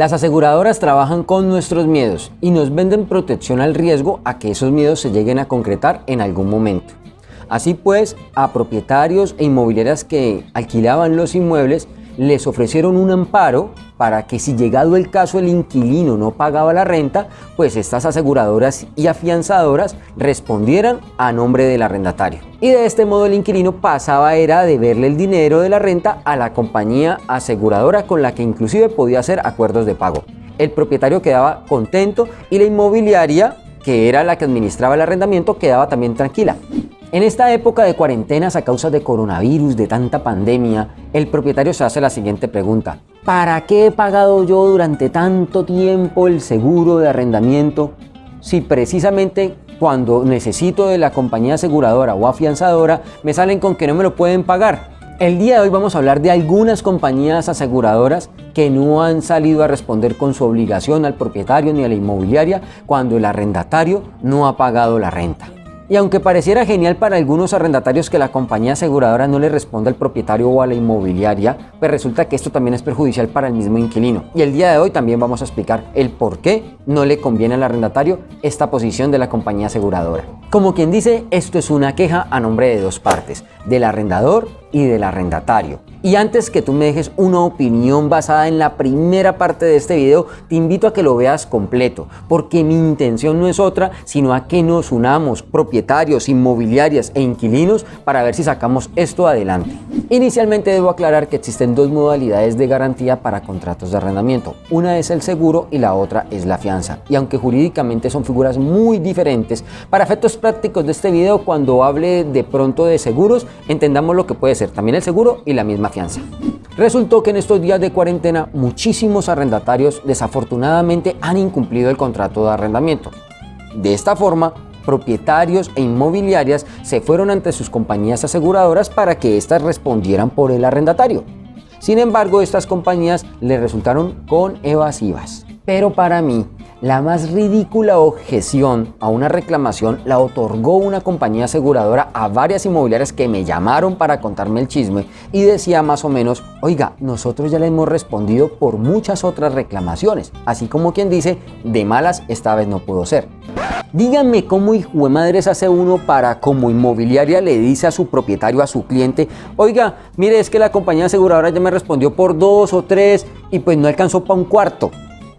Las aseguradoras trabajan con nuestros miedos y nos venden protección al riesgo a que esos miedos se lleguen a concretar en algún momento. Así pues, a propietarios e inmobiliarias que alquilaban los inmuebles les ofrecieron un amparo para que si llegado el caso el inquilino no pagaba la renta, pues estas aseguradoras y afianzadoras respondieran a nombre del arrendatario. Y de este modo el inquilino pasaba era de verle el dinero de la renta a la compañía aseguradora con la que inclusive podía hacer acuerdos de pago. El propietario quedaba contento y la inmobiliaria, que era la que administraba el arrendamiento, quedaba también tranquila. En esta época de cuarentenas a causa de coronavirus, de tanta pandemia, el propietario se hace la siguiente pregunta. ¿Para qué he pagado yo durante tanto tiempo el seguro de arrendamiento si precisamente cuando necesito de la compañía aseguradora o afianzadora me salen con que no me lo pueden pagar? El día de hoy vamos a hablar de algunas compañías aseguradoras que no han salido a responder con su obligación al propietario ni a la inmobiliaria cuando el arrendatario no ha pagado la renta. Y aunque pareciera genial para algunos arrendatarios que la compañía aseguradora no le responda al propietario o a la inmobiliaria, pues resulta que esto también es perjudicial para el mismo inquilino. Y el día de hoy también vamos a explicar el por qué no le conviene al arrendatario esta posición de la compañía aseguradora. Como quien dice, esto es una queja a nombre de dos partes, del arrendador y del arrendatario. Y antes que tú me dejes una opinión basada en la primera parte de este video, te invito a que lo veas completo, porque mi intención no es otra, sino a que nos unamos, propietarios, inmobiliarias e inquilinos, para ver si sacamos esto adelante. Inicialmente debo aclarar que existen dos modalidades de garantía para contratos de arrendamiento. Una es el seguro y la otra es la fianza. Y aunque jurídicamente son figuras muy diferentes, para efectos prácticos de este video, cuando hable de pronto de seguros, entendamos lo que puede ser también el seguro y la misma fianza. Resultó que en estos días de cuarentena muchísimos arrendatarios desafortunadamente han incumplido el contrato de arrendamiento. De esta forma, propietarios e inmobiliarias se fueron ante sus compañías aseguradoras para que éstas respondieran por el arrendatario. Sin embargo, estas compañías le resultaron con evasivas. Pero para mí, la más ridícula objeción a una reclamación la otorgó una compañía aseguradora a varias inmobiliarias que me llamaron para contarme el chisme y decía más o menos, oiga, nosotros ya le hemos respondido por muchas otras reclamaciones, así como quien dice, de malas esta vez no pudo ser. Díganme cómo hijo de madres hace uno para como inmobiliaria le dice a su propietario, a su cliente, oiga, mire es que la compañía aseguradora ya me respondió por dos o tres y pues no alcanzó para un cuarto.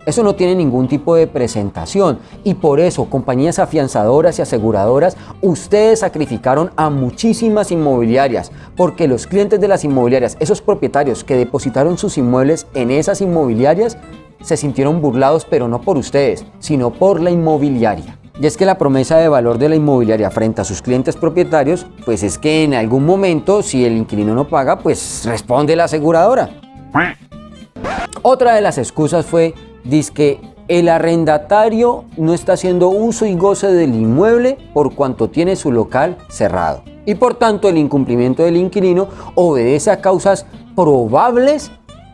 Eso no tiene ningún tipo de presentación y por eso compañías afianzadoras y aseguradoras, ustedes sacrificaron a muchísimas inmobiliarias porque los clientes de las inmobiliarias, esos propietarios que depositaron sus inmuebles en esas inmobiliarias, se sintieron burlados pero no por ustedes, sino por la inmobiliaria. Y es que la promesa de valor de la inmobiliaria frente a sus clientes propietarios, pues es que en algún momento, si el inquilino no paga, pues responde la aseguradora. Otra de las excusas fue dice que el arrendatario no está haciendo uso y goce del inmueble por cuanto tiene su local cerrado. Y por tanto el incumplimiento del inquilino obedece a causas probables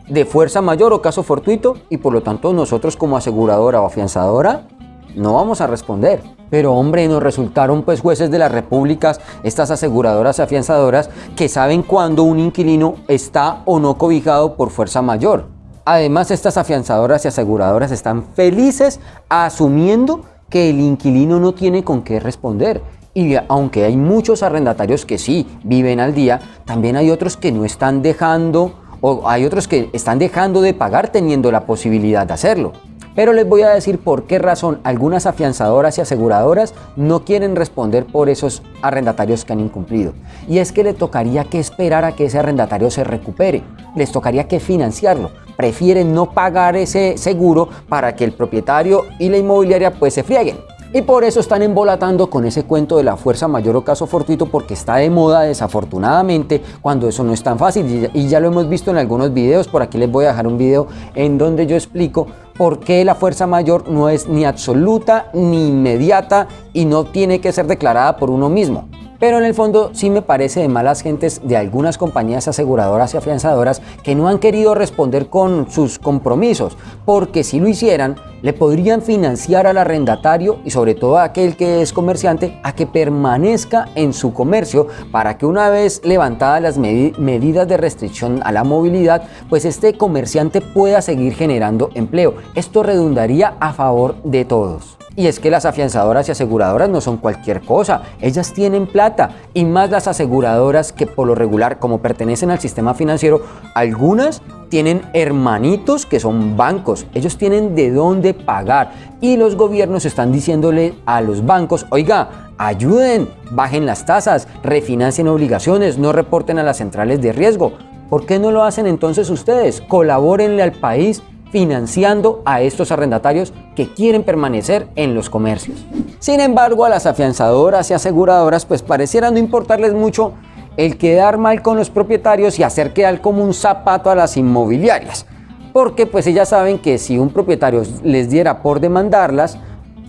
de fuerza mayor o caso fortuito y por lo tanto nosotros como aseguradora o afianzadora no vamos a responder. Pero hombre, nos resultaron pues jueces de las repúblicas, estas aseguradoras y afianzadoras que saben cuándo un inquilino está o no cobijado por fuerza mayor. Además, estas afianzadoras y aseguradoras están felices asumiendo que el inquilino no tiene con qué responder. Y aunque hay muchos arrendatarios que sí viven al día, también hay otros que no están dejando o hay otros que están dejando de pagar teniendo la posibilidad de hacerlo. Pero les voy a decir por qué razón algunas afianzadoras y aseguradoras no quieren responder por esos arrendatarios que han incumplido. Y es que le tocaría que esperar a que ese arrendatario se recupere, les tocaría que financiarlo. Prefieren no pagar ese seguro para que el propietario y la inmobiliaria pues se frieguen. Y por eso están embolatando con ese cuento de la fuerza mayor o caso fortuito porque está de moda desafortunadamente cuando eso no es tan fácil y ya lo hemos visto en algunos videos, por aquí les voy a dejar un video en donde yo explico por qué la fuerza mayor no es ni absoluta ni inmediata y no tiene que ser declarada por uno mismo. Pero en el fondo sí me parece de malas gentes de algunas compañías aseguradoras y afianzadoras que no han querido responder con sus compromisos, porque si lo hicieran, le podrían financiar al arrendatario y sobre todo a aquel que es comerciante a que permanezca en su comercio para que una vez levantadas las medidas de restricción a la movilidad, pues este comerciante pueda seguir generando empleo. Esto redundaría a favor de todos. Y es que las afianzadoras y aseguradoras no son cualquier cosa, ellas tienen plata y más las aseguradoras que por lo regular como pertenecen al sistema financiero, algunas tienen hermanitos que son bancos, ellos tienen de dónde pagar y los gobiernos están diciéndole a los bancos, oiga, ayuden, bajen las tasas, refinancien obligaciones, no reporten a las centrales de riesgo. ¿Por qué no lo hacen entonces ustedes? Colabórenle al país financiando a estos arrendatarios quieren permanecer en los comercios. Sin embargo, a las afianzadoras y aseguradoras pues pareciera no importarles mucho el quedar mal con los propietarios y hacer quedar como un zapato a las inmobiliarias. Porque pues ellas saben que si un propietario les diera por demandarlas,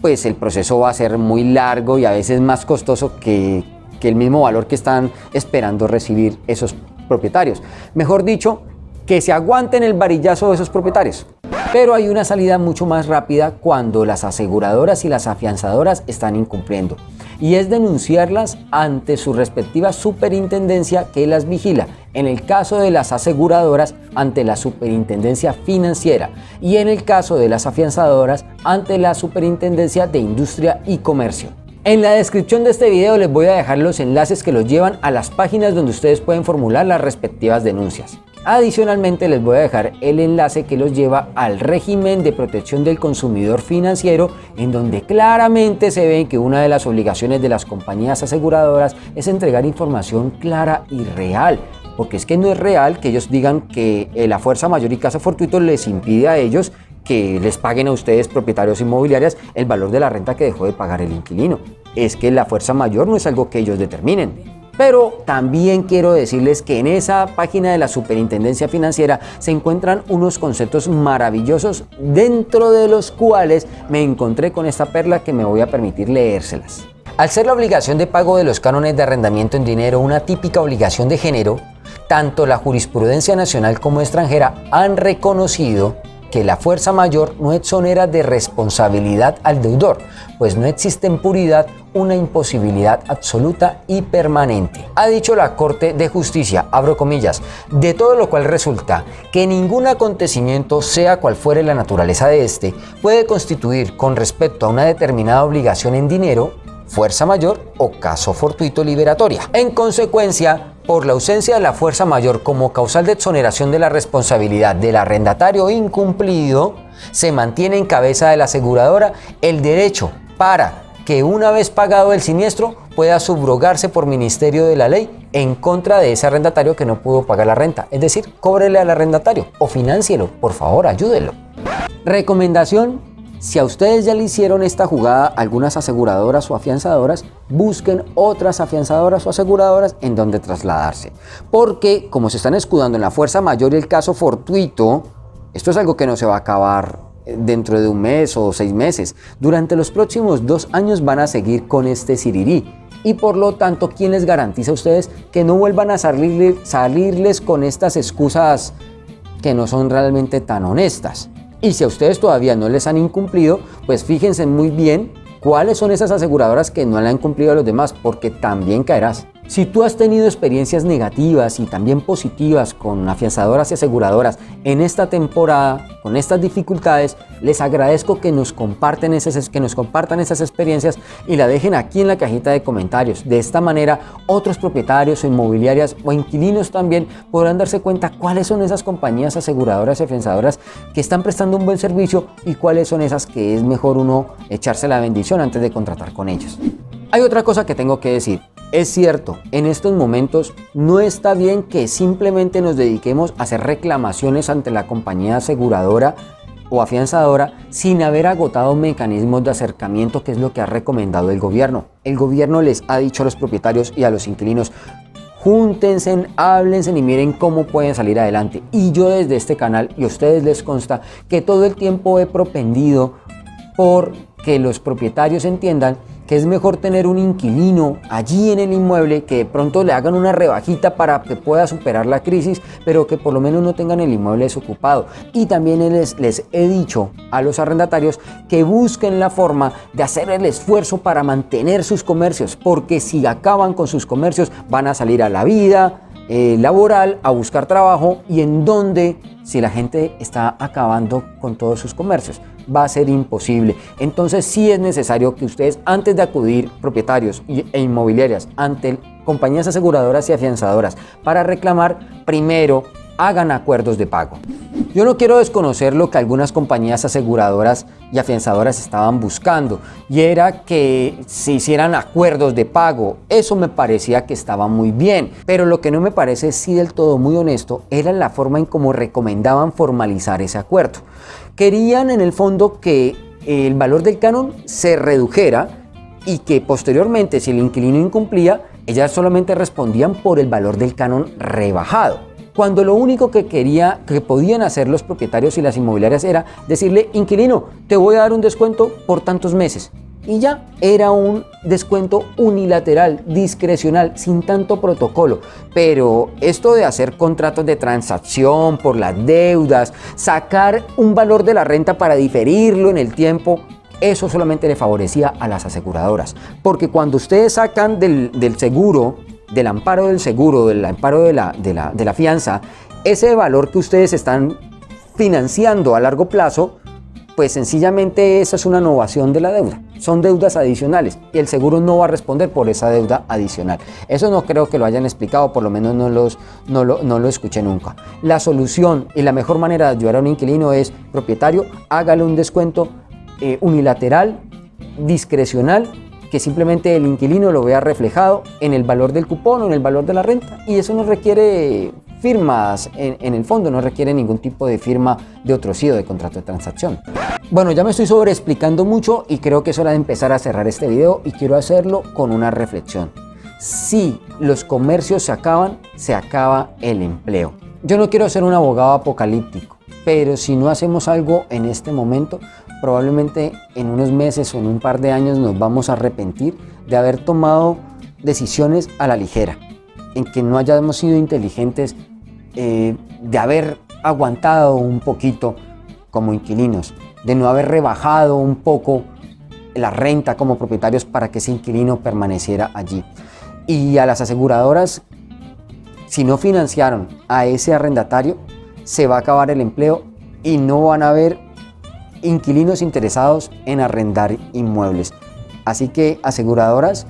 pues el proceso va a ser muy largo y a veces más costoso que, que el mismo valor que están esperando recibir esos propietarios. Mejor dicho, que se aguanten el varillazo de esos propietarios. Pero hay una salida mucho más rápida cuando las aseguradoras y las afianzadoras están incumpliendo y es denunciarlas ante su respectiva superintendencia que las vigila, en el caso de las aseguradoras ante la superintendencia financiera y en el caso de las afianzadoras ante la superintendencia de industria y comercio. En la descripción de este video les voy a dejar los enlaces que los llevan a las páginas donde ustedes pueden formular las respectivas denuncias. Adicionalmente les voy a dejar el enlace que los lleva al régimen de protección del consumidor financiero en donde claramente se ve que una de las obligaciones de las compañías aseguradoras es entregar información clara y real porque es que no es real que ellos digan que eh, la fuerza mayor y caso fortuito les impide a ellos que les paguen a ustedes propietarios inmobiliarias el valor de la renta que dejó de pagar el inquilino. Es que la fuerza mayor no es algo que ellos determinen. Pero también quiero decirles que en esa página de la Superintendencia Financiera se encuentran unos conceptos maravillosos dentro de los cuales me encontré con esta perla que me voy a permitir leérselas. Al ser la obligación de pago de los cánones de arrendamiento en dinero una típica obligación de género, tanto la jurisprudencia nacional como extranjera han reconocido que la fuerza mayor no exonera de responsabilidad al deudor, pues no existe en puridad una imposibilidad absoluta y permanente. Ha dicho la Corte de Justicia, abro comillas, de todo lo cual resulta que ningún acontecimiento, sea cual fuere la naturaleza de este, puede constituir con respecto a una determinada obligación en dinero fuerza mayor o caso fortuito liberatoria. En consecuencia, por la ausencia de la fuerza mayor como causal de exoneración de la responsabilidad del arrendatario incumplido, se mantiene en cabeza de la aseguradora el derecho para que una vez pagado el siniestro pueda subrogarse por ministerio de la ley en contra de ese arrendatario que no pudo pagar la renta. Es decir, cóbrele al arrendatario o financielo, por favor, ayúdelo. Recomendación si a ustedes ya le hicieron esta jugada algunas aseguradoras o afianzadoras, busquen otras afianzadoras o aseguradoras en donde trasladarse. Porque como se están escudando en la fuerza mayor y el caso fortuito, esto es algo que no se va a acabar eh, dentro de un mes o seis meses. Durante los próximos dos años van a seguir con este sirirí. Y por lo tanto, ¿quién les garantiza a ustedes que no vuelvan a salirles con estas excusas que no son realmente tan honestas? Y si a ustedes todavía no les han incumplido, pues fíjense muy bien cuáles son esas aseguradoras que no le han cumplido a los demás, porque también caerás. Si tú has tenido experiencias negativas y también positivas con afianzadoras y aseguradoras en esta temporada, con estas dificultades, les agradezco que nos, esas, que nos compartan esas experiencias y la dejen aquí en la cajita de comentarios. De esta manera, otros propietarios o inmobiliarias o inquilinos también podrán darse cuenta cuáles son esas compañías aseguradoras y afianzadoras que están prestando un buen servicio y cuáles son esas que es mejor uno echarse la bendición antes de contratar con ellos. Hay otra cosa que tengo que decir. Es cierto, en estos momentos no está bien que simplemente nos dediquemos a hacer reclamaciones ante la compañía aseguradora o afianzadora sin haber agotado mecanismos de acercamiento que es lo que ha recomendado el gobierno. El gobierno les ha dicho a los propietarios y a los inquilinos júntense, háblense y miren cómo pueden salir adelante. Y yo desde este canal, y a ustedes les consta, que todo el tiempo he propendido por que los propietarios entiendan que es mejor tener un inquilino allí en el inmueble que de pronto le hagan una rebajita para que pueda superar la crisis, pero que por lo menos no tengan el inmueble desocupado. Y también les, les he dicho a los arrendatarios que busquen la forma de hacer el esfuerzo para mantener sus comercios, porque si acaban con sus comercios van a salir a la vida, eh, laboral, a buscar trabajo y en donde si la gente está acabando con todos sus comercios. Va a ser imposible. Entonces sí es necesario que ustedes antes de acudir propietarios e inmobiliarias ante compañías aseguradoras y afianzadoras para reclamar, primero hagan acuerdos de pago. Yo no quiero desconocer lo que algunas compañías aseguradoras y afianzadoras estaban buscando y era que se hicieran acuerdos de pago. Eso me parecía que estaba muy bien, pero lo que no me parece sí del todo muy honesto era la forma en cómo recomendaban formalizar ese acuerdo. Querían en el fondo que el valor del canon se redujera y que posteriormente si el inquilino incumplía, ellas solamente respondían por el valor del canon rebajado cuando lo único que quería, que podían hacer los propietarios y las inmobiliarias era decirle, inquilino, te voy a dar un descuento por tantos meses. Y ya era un descuento unilateral, discrecional, sin tanto protocolo. Pero esto de hacer contratos de transacción por las deudas, sacar un valor de la renta para diferirlo en el tiempo, eso solamente le favorecía a las aseguradoras. Porque cuando ustedes sacan del, del seguro del amparo del seguro, del amparo de la, de la, de la fianza, ese valor que ustedes están financiando a largo plazo, pues sencillamente esa es una innovación de la deuda. Son deudas adicionales y el seguro no va a responder por esa deuda adicional. Eso no creo que lo hayan explicado, por lo menos no, los, no, lo, no lo escuché nunca. La solución y la mejor manera de ayudar a un inquilino es, propietario, hágale un descuento eh, unilateral, discrecional que simplemente el inquilino lo vea reflejado en el valor del cupón o en el valor de la renta y eso no requiere firmas en, el fondo, no requiere ningún tipo de firma de otro SIDO de contrato de transacción. Bueno, ya me estoy sobre explicando mucho y creo que es hora de empezar a cerrar este video y quiero hacerlo con una reflexión. Si los comercios se acaban, se acaba el empleo. Yo no quiero ser un abogado apocalíptico, pero si no hacemos algo en este momento, probablemente en unos meses o en un par de años nos vamos a arrepentir de haber tomado decisiones a la ligera, en que no hayamos sido inteligentes, eh, de haber aguantado un poquito como inquilinos, de no haber rebajado un poco la renta como propietarios para que ese inquilino permaneciera allí. Y a las aseguradoras, si no financiaron a ese arrendatario, se va a acabar el empleo y no van a haber inquilinos interesados en arrendar inmuebles. Así que aseguradoras,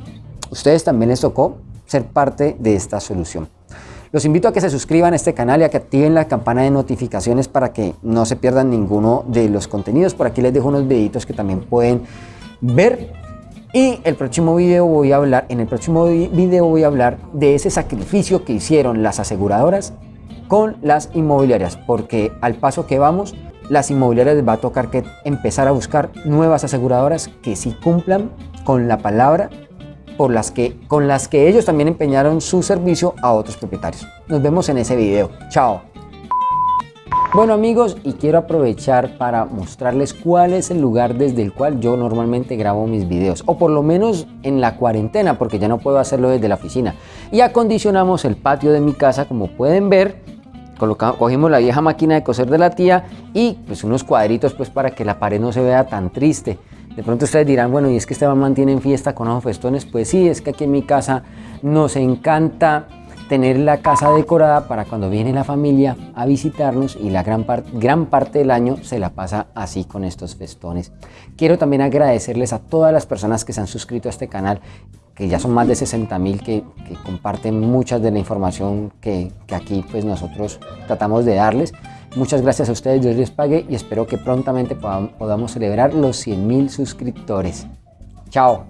ustedes también les tocó ser parte de esta solución. Los invito a que se suscriban a este canal y a que activen la campana de notificaciones para que no se pierdan ninguno de los contenidos. Por aquí les dejo unos videitos que también pueden ver. Y el próximo video voy a hablar, en el próximo video voy a hablar de ese sacrificio que hicieron las aseguradoras con las inmobiliarias, porque al paso que vamos, las inmobiliarias les va a tocar que empezar a buscar nuevas aseguradoras que sí cumplan con la palabra por las que, con las que ellos también empeñaron su servicio a otros propietarios. Nos vemos en ese video. Chao. Bueno amigos, y quiero aprovechar para mostrarles cuál es el lugar desde el cual yo normalmente grabo mis videos, o por lo menos en la cuarentena, porque ya no puedo hacerlo desde la oficina. Y acondicionamos el patio de mi casa, como pueden ver, cogimos la vieja máquina de coser de la tía y pues unos cuadritos pues para que la pared no se vea tan triste. De pronto ustedes dirán, bueno, ¿y es que mamá tiene fiesta con ojos festones? Pues sí, es que aquí en mi casa nos encanta tener la casa decorada para cuando viene la familia a visitarnos y la gran, gran parte del año se la pasa así con estos festones. Quiero también agradecerles a todas las personas que se han suscrito a este canal que ya son más de 60 mil que, comparten muchas de la información que, que aquí pues nosotros tratamos de darles. Muchas gracias a ustedes, Dios les pague y espero que prontamente podamos celebrar los 100 mil suscriptores. Chao.